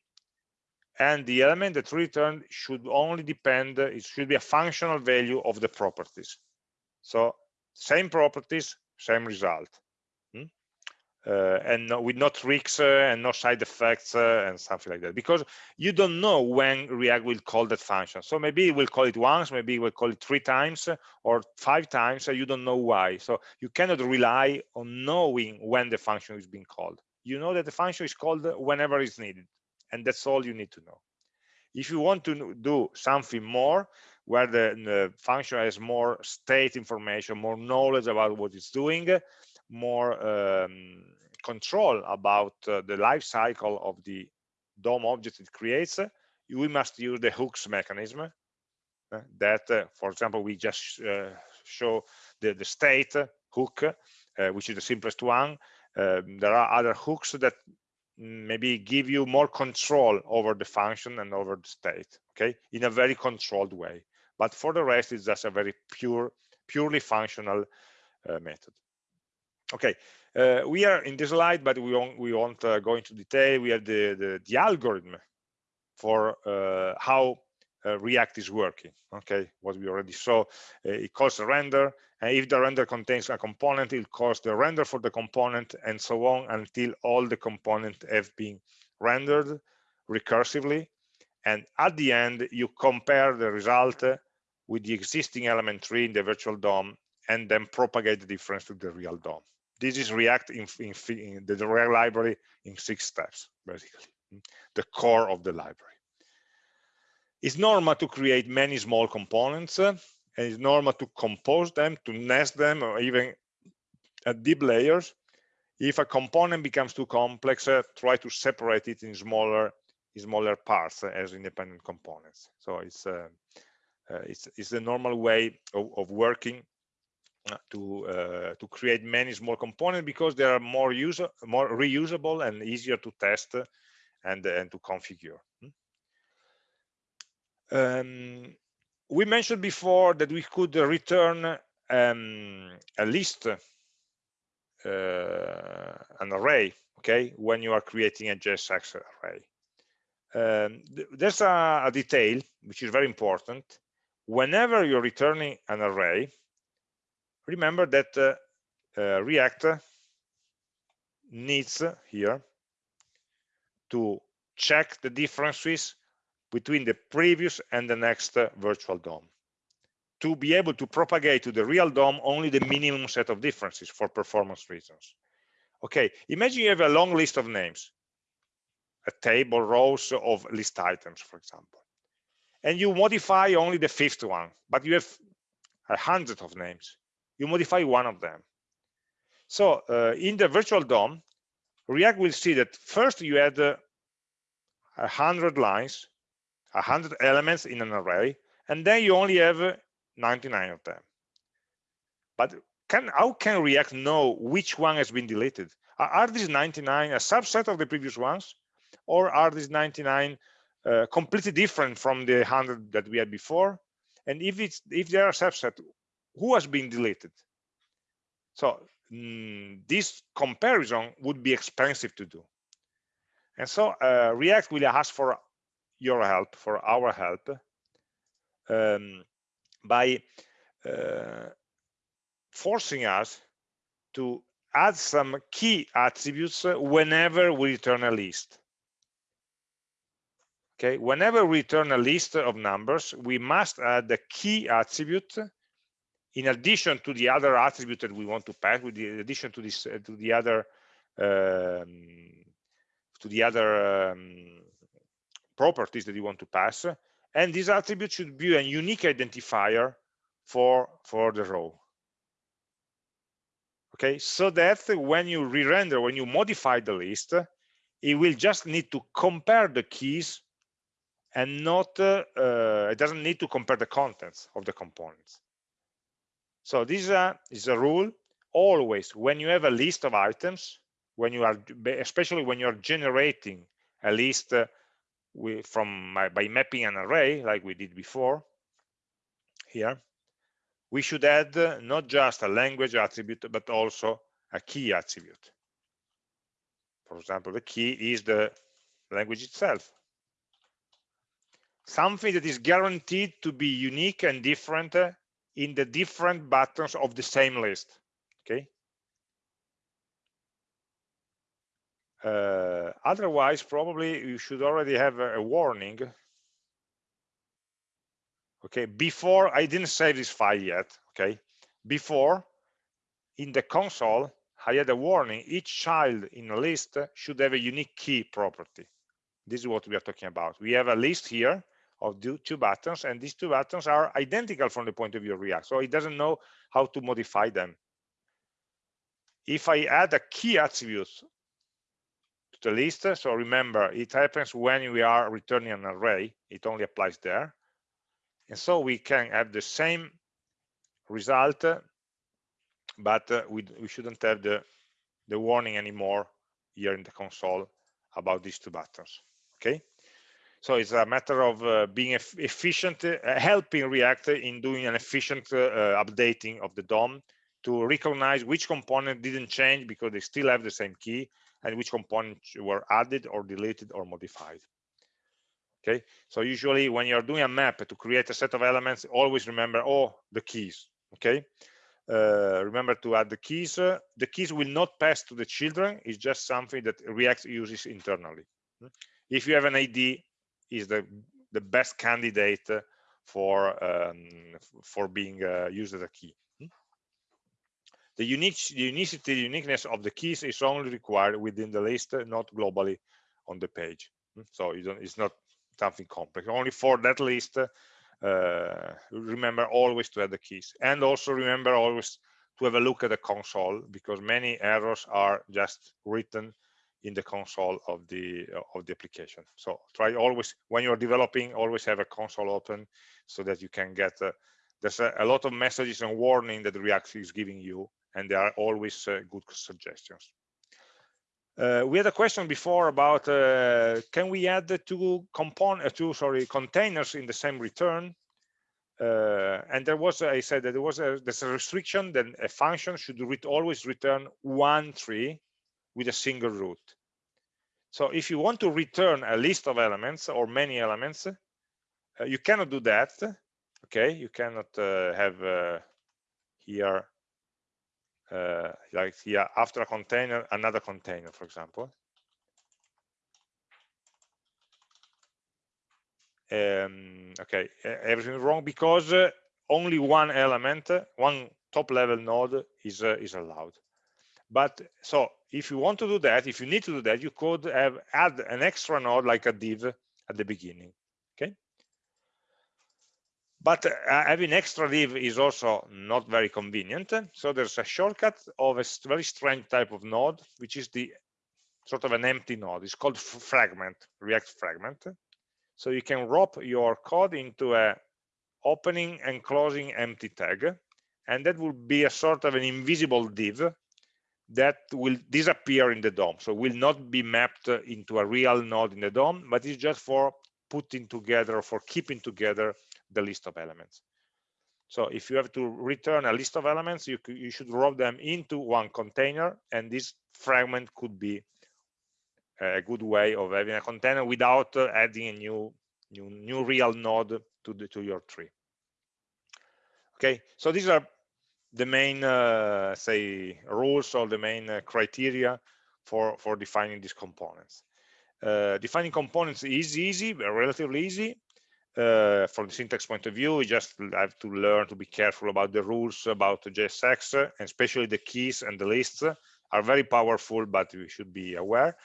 and the element that returned should only depend it should be a functional value of the properties so same properties same result? Uh, and with no tricks uh, and no side effects uh, and something like that. Because you don't know when react will call that function. So maybe it will call it once maybe it will call it three times or five times you don't know why. So you cannot rely on knowing when the function is being called. You know that the function is called whenever it's needed and that's all you need to know. If you want to do something more where the, the, function has more state information more knowledge about what it's doing more um, control about uh, the life cycle of the DOM object it creates we must use the hooks mechanism uh, that uh, for example we just uh, show the, the state hook uh, which is the simplest one. Um, there are other hooks that maybe give you more control over the function and over the state okay in a very controlled way. But for the rest it's just a very pure purely functional uh, method okay uh, we are in this slide but we won't we won't uh, go into detail. We have the the, the algorithm for uh, how uh, react is working okay? What we already saw uh, it calls a render and if the render contains a component it calls the render for the component and so on until all the components have been rendered recursively. And at the end you compare the result with the existing element tree in the virtual DOM and then propagate the difference to the real DOM this is react in, in, in the react library in six steps basically the core of the library it's normal to create many small components uh, and it's normal to compose them, to nest them, or even at deep layers. If a component becomes too complex, uh, try to separate it in smaller in smaller parts uh, as independent components. So it's uh, uh it's it's the normal way of, of working uh, to to create many small components because they are more user more reusable and easier to test and and to configure. Um, we mentioned before that we could return um, a list, uh, an array, okay, when you are creating a JSX array. Um, th there's a, a, detail which is very important. Whenever you're returning an array, remember that uh, uh, React needs here to check the differences between the previous and the next virtual DOM to be able to propagate to the real DOM only the minimum set of differences for performance reasons. Okay, imagine you have a long list of names, a table, rows of list items, for example, and you modify only the fifth one, but you have a hundred of names. You modify one of them. So uh, in the virtual DOM, React will see that first you had uh, a hundred lines 100 elements in an array, and then you only have 99 of them. But can, how can React know which one has been deleted? Are, these 99 a subset of the previous ones? Or are these 99 uh, completely different from the 100 that we had before? and if it's if there are subset who has been deleted? So mm, this comparison would be expensive to do. And so uh, react will ask for your help for our help um, by uh, forcing us to add some key attributes whenever we return a list. Okay whenever we return a list of numbers we must add the key attribute in addition to the other attribute that we want to pass with the addition to this uh, to the other um, to the other um, properties that you want to pass and this attribute should be a unique identifier for for the row okay so that when you re-render when you modify the list it will just need to compare the keys and not uh, uh, it doesn't need to compare the contents of the components so this is a, is a rule. Always when you have a list of items when you are especially when you're generating a list uh, with, from by mapping an array like we did before here we should add uh, not just a language attribute but also a key attribute. For example the key is the language itself. Something that is guaranteed to be unique and different uh, in the different buttons of the same list okay? Uh, otherwise probably you should already have a, a, warning. Okay before i didn't save this file yet okay? Before in the console i had a warning each child in a list should have a unique key property. This is what we are talking about. We have a list here of two buttons and these two buttons are identical from the point of view of react so it doesn't know how to modify them. If i add a key attribute to the list so remember it happens when we are returning an array it only applies there and so we can have the same result but uh, we, we shouldn't have the the warning anymore here in the console about these two buttons okay so it's a matter of uh, being efficient, uh, helping React in doing an efficient uh, uh, updating of the DOM to recognize which component didn't change because they still have the same key and which components were added or deleted or modified. Okay, so usually when you're doing a map to create a set of elements, always remember, oh, the keys, okay? Uh, remember to add the keys. The keys will not pass to the children. It's just something that React uses internally. If you have an ID, is the the best candidate for um, for being uh, used as a key. Hmm? The unique the unicity, uniqueness of the keys is only required within the list, not globally on the page. Hmm? So it's not something complex. Only for that list, uh, remember always to add the keys, and also remember always to have a look at the console because many errors are just written in the console of the of the application. So try always when you're developing always have a console open so that you can get uh, there's a, a, lot of messages and warning that react is giving you and they are always uh, good suggestions. Uh, we had a question before about uh, can we add the two component uh, two sorry containers in the same return? Uh, and there was i said that there was a there's a restriction that a function should read, always return one tree with a single root. So if you want to return a list of elements or many elements, uh, you cannot do that. Okay, you cannot uh, have uh, here, uh, like here after a container, another container, for example. Um, okay, everything wrong because uh, only one element, one top level node is uh, is allowed. But so if you want to do that, if you need to do that, you could have add an extra node like a div at the beginning. Okay. But uh, having extra div is also not very convenient. So there's a shortcut of a very strange type of node, which is the sort of an empty node. It's called fragment, React fragment. So you can wrap your code into a opening and closing empty tag. And that will be a sort of an invisible div that will disappear in the DOM. So will not be mapped into a real node in the DOM, but it's just for putting together, for keeping together the list of elements. So if you have to return a list of elements, you, you should roll them into one container, and this fragment could be a good way of having a container without uh, adding a new, new, new real node to, the, to your tree. Okay, so these are the main, uh, say, rules or the main uh, criteria for, for defining these components. Uh, defining components is easy, relatively easy. Uh, from the syntax point of view, you just have to learn to be careful about the rules about JSX, and especially the keys and the lists are very powerful, but we should be aware.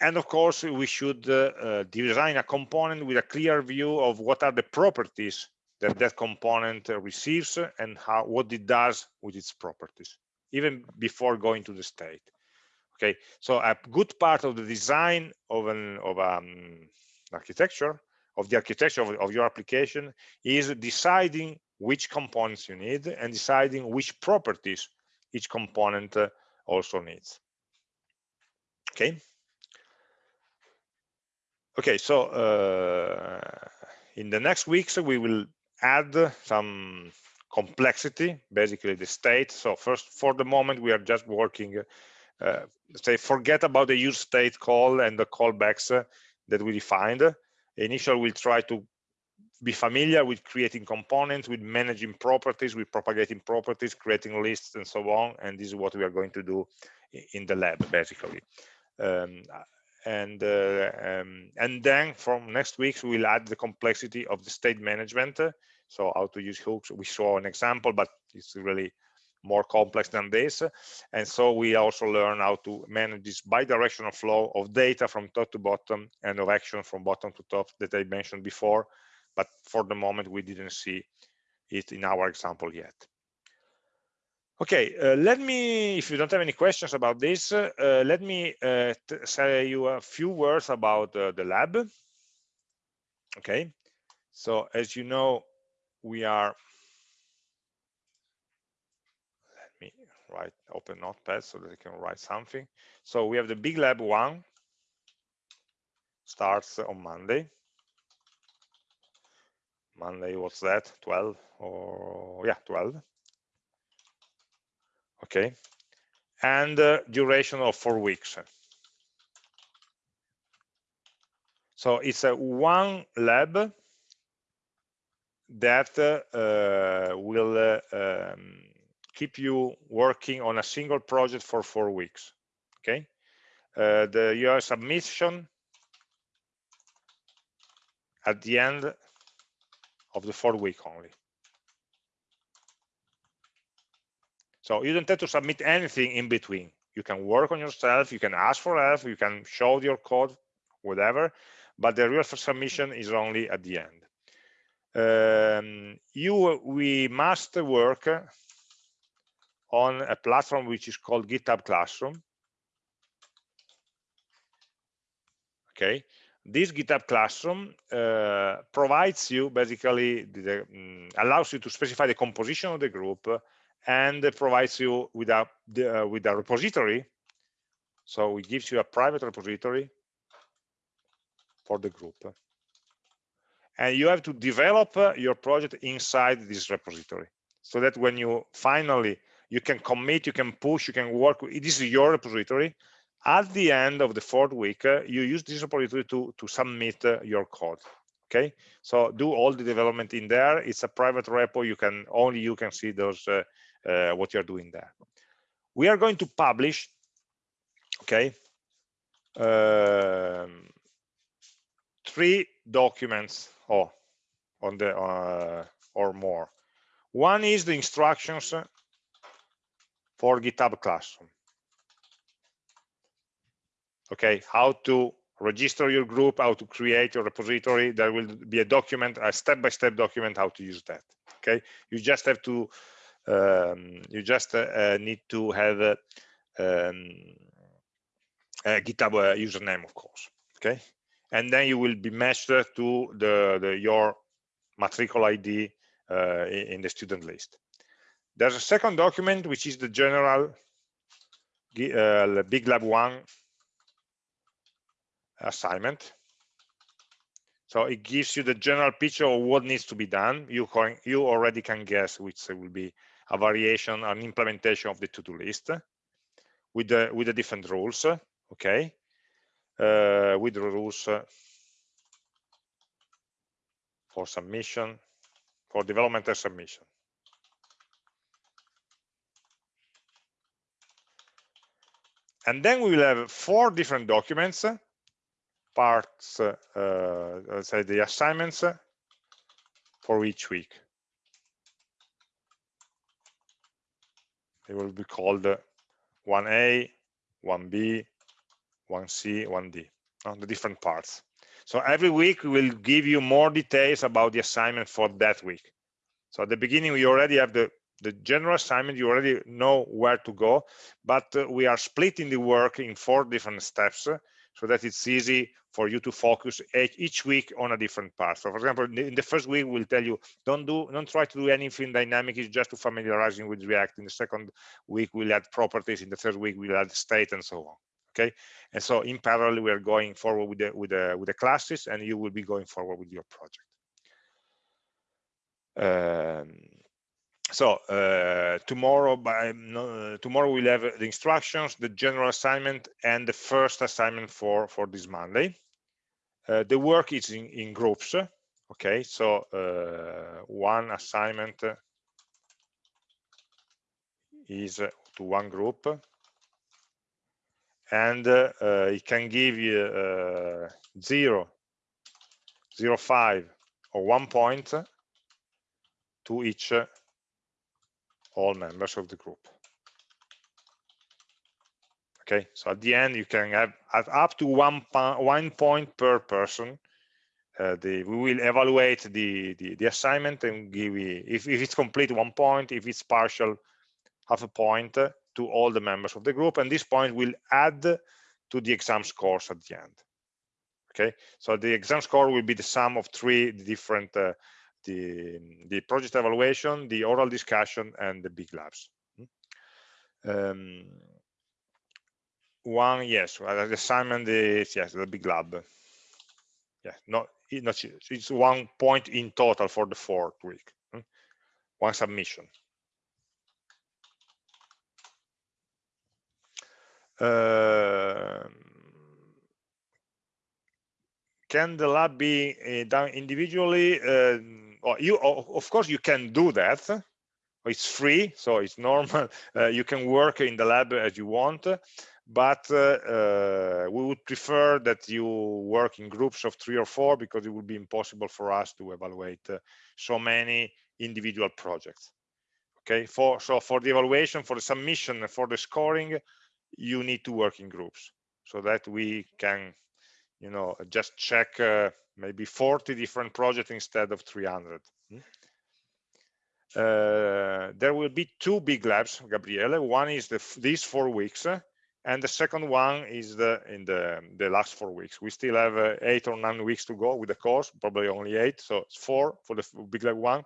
And of course, we should uh, uh, design a component with a clear view of what are the properties that that component receives and how what it does with its properties, even before going to the state. Okay, so a good part of the design of an of um, architecture of the architecture of, of your application is deciding which components you need and deciding which properties each component uh, also needs. Okay. Okay, so uh, in the next weeks we will add some complexity, basically the state. So first, for the moment, we are just working, uh, say, forget about the use state call and the callbacks uh, that we defined. Initially, we'll try to be familiar with creating components, with managing properties, with propagating properties, creating lists, and so on. And this is what we are going to do in the lab, basically. Um, and uh, um, and then from next week we'll add the complexity of the state management so how to use hooks. We saw an example but it's really more complex than this. And so we also learn how to manage this bidirectional flow of data from top to bottom and of action from bottom to top that i mentioned before but for the moment we didn't see it in our example yet. Okay, uh, let me, if you don't have any questions about this, uh, let me uh, say you a few words about uh, the lab. Okay, so as you know, we are, let me write, open notepad so that I can write something. So we have the big lab one, starts on Monday. Monday, what's that, 12 or, yeah, 12 okay. And uh, duration of four weeks. So it's a one lab that uh, will uh, um, keep you working on a single project for four weeks okay uh, the your submission at the end of the four week only So you don't have to submit anything in between. You can work on yourself, you can ask for help, you can show your code, whatever, but the real submission is only at the end. Um, you, we must work on a platform which is called GitHub Classroom. Okay, this GitHub Classroom uh, provides you basically the, um, allows you to specify the composition of the group and provides you with a uh, with a repository. So it gives you a private repository for the group and you have to develop uh, your project inside this repository so that when you finally you can commit you can push you can work this is your repository. At the end of the fourth week uh, you use this repository to to submit uh, your code okay? So do all the development in there. It's a private repo. You can only you can see those uh, uh, what you're doing there. We are going to publish, okay, um, three documents or oh, on the uh, or more. One is the instructions for GitHub Classroom. Okay, how to register your group, how to create your repository. There will be a document, a step-by-step -step document how to use that. Okay, you just have to um, you just uh, need to have a, um, a GitHub uh, username, of course. Okay, and then you will be matched to the, the your matricle ID uh, in the student list. There's a second document which is the general uh, Big Lab One assignment. So it gives you the general picture of what needs to be done. You, you already can guess which will be a variation, an implementation of the to-do list with the with the different rules. Okay, with rules for submission, for development and submission. And then we will have four different documents parts, uh, let's say the assignments for each week. They will be called 1A, 1B, 1C, 1D, on the different parts. So every week we will give you more details about the assignment for that week. So at the beginning, we already have the, the general assignment, you already know where to go, but uh, we are splitting the work in four different steps so that it's easy for you to focus each week on a different part. So for example, in the first week, we'll tell you, don't do, don't try to do anything dynamic, it's just to familiarizing with React. In the second week, we'll add properties. In the third week, we'll add state and so on. Okay. And so in parallel, we are going forward with the, with the, with the classes and you will be going forward with your project. Um, so uh, tomorrow by tomorrow we'll have the instructions the general assignment and the first assignment for for this monday uh, the work is in, in groups okay so uh, one assignment is to one group and uh, it can give you uh, zero zero five or one point to each all members of the group. Okay, so at the end you can have up to one, one point per person. Uh, the, we will evaluate the, the, the assignment and give you, if, if it's complete one point, if it's partial, half a point to all the members of the group. And this point will add to the exam scores at the end. Okay, so the exam score will be the sum of three different uh, the, the project evaluation, the oral discussion, and the big labs. Hmm? Um, one, yes, the assignment is, yes, the big lab. Yeah, not, not it's one point in total for the fourth week. Hmm? One submission. Can the lab be uh, done individually? Uh, you of course you can do that. It's free so it's normal. <laughs> Uh, you can work in the lab as you want but uh, uh, we would prefer that you work in groups of three or four because it would be impossible for us to evaluate uh, so many individual projects. Okay for so for the evaluation for the submission for the scoring you need to work in groups so that we can you know just check uh, maybe 40 different projects instead of 300 hmm? uh, there will be two big labs gabriele. One is the these four weeks uh, and the second one is the in the the last four weeks. We still have uh, eight or nine weeks to go with the course probably only eight. So it's four for the big leg one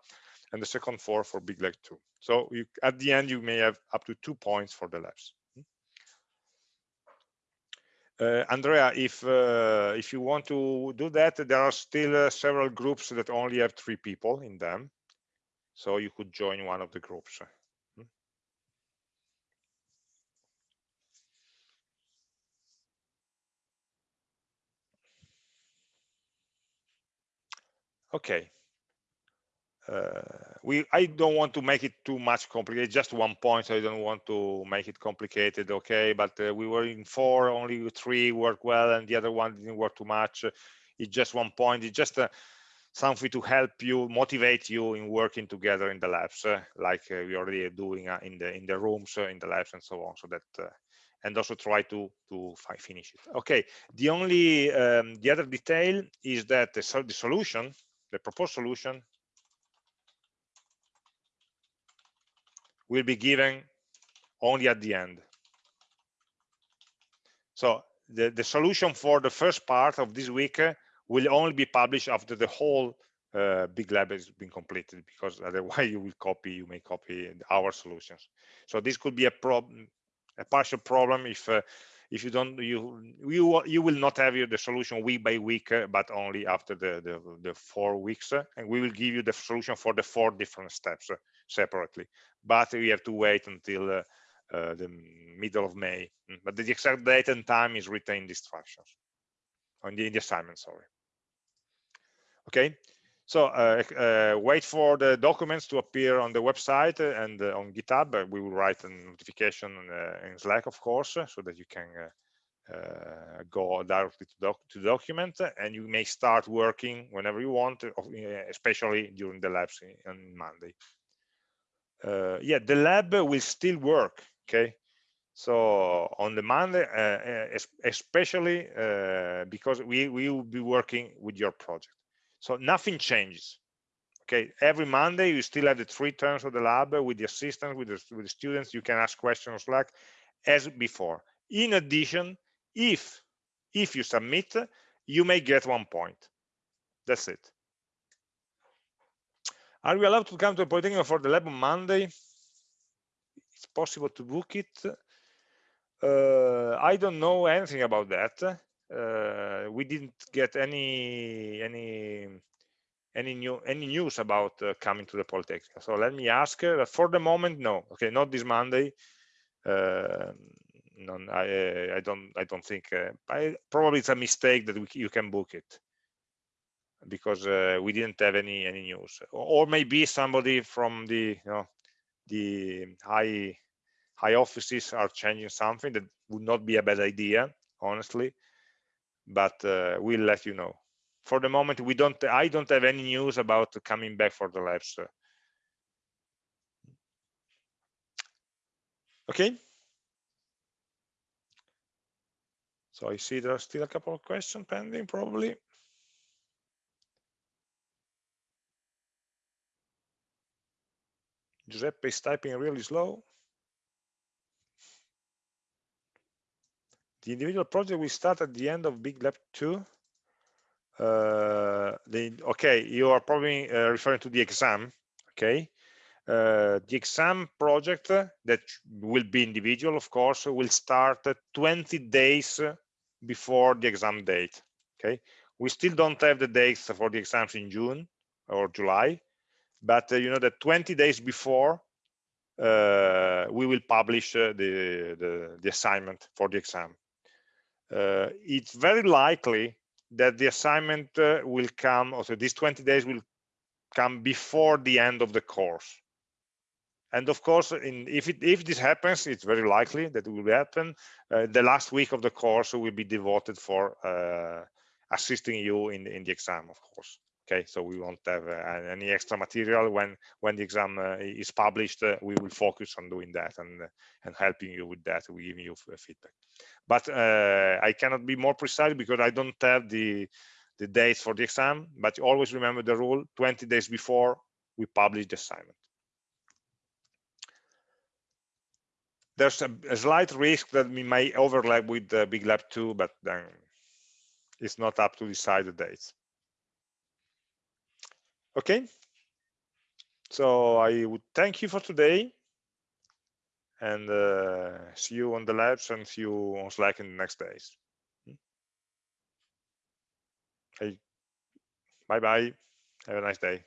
and the second four for big leg two. So you, at the end you may have up to two points for the labs Andrea, if uh, if you want to do that, there are still uh, several groups that only have three people in them, so you could join one of the groups. Hmm? Okay, uh, we I don't want to make it too much complicated just one point so I don't want to make it complicated okay? But uh, we were in four only three worked well and the other one didn't work too much. It's just one point it's just uh, something to help you motivate you in working together in the labs uh, like uh, we already are doing uh, in the in the rooms in the labs and so on so that and also try to to finish it. Okay the only um, the other detail is that the, the solution the proposed solution will be given only at the end. So the, the solution for the first part of this week uh, will only be published after the whole uh, big lab has been completed because <laughs> otherwise you will copy you may copy our solutions so this could be a problem a partial problem if uh, if you don't you you you will not have the solution week by week uh, but only after the, the, the four weeks uh, and we will give you the solution for the four different steps separately. But we have to wait until uh, uh, the middle of may. Mm, but the exact date and time is the instructions. On the, in the assignment sorry. Okay so uh, uh, wait for the documents to appear on the website and uh, on GitHub. Uh, we will write a notification in Slack, of course, so that you can go directly to, doc to document. And you may start working whenever you want, especially during the labs on Monday. Uh, yeah, the lab will still work, okay? So on the Monday, uh, uh, especially because we, we will be working with your project. So nothing changes. Okay, every Monday you still have the three turns of the lab with the assistants, with the, with the students. You can ask questions Slack as before. In addition, if if you submit, you may get one point. That's it. Are we allowed to come to a Polytechnic for the lab on Monday? It's possible to book it. Uh, I don't know anything about that uh, we didn't get any any any new any news about uh, coming to the Polytechnic. So let me ask her. For the moment, no. Okay, not this Monday. Uh, no, I I don't I don't think. Uh, I, probably it's a mistake that we, you can book it because uh, we didn't have any any news. Or maybe somebody from the you know the high high offices are changing something that would not be a bad idea, honestly. But uh, we'll let you know. For the moment we don't i don't have any news about coming back for the labs okay. So i see there are still a couple of questions pending probably Giuseppe is typing really slow The individual project will start at the end of Big Lab 2. Uh, the, okay, you are probably uh, referring to the exam, okay? Uh, the exam project that will be individual, of course, will start 20 days before the exam date, okay? We still don't have the dates for the exams in June or July, but uh, you know that 20 days before uh, we will publish uh, the, the, the assignment for the exam it's very likely that the assignment will come, also these 20 days will come before the end of the course. And of course, in, if, it, if this happens, it's very likely that it will happen. Uh, the last week of the course will be devoted for uh, assisting you in, in the exam, of course okay so we won't have uh, any extra material. When when the exam uh, is published uh, we will focus on doing that and and helping you with that we give you feedback. But uh, i cannot be more precise because i don't have the the dates for the exam but always remember the rule 20 days before we publish the assignment. There's a, a slight risk that we may overlap with the big lab 2 but then it's not up to decide the dates Okay. So I would thank you for today and uh, see you on the labs and see you on Slack in the next days. Hey, Bye bye. Have a nice day.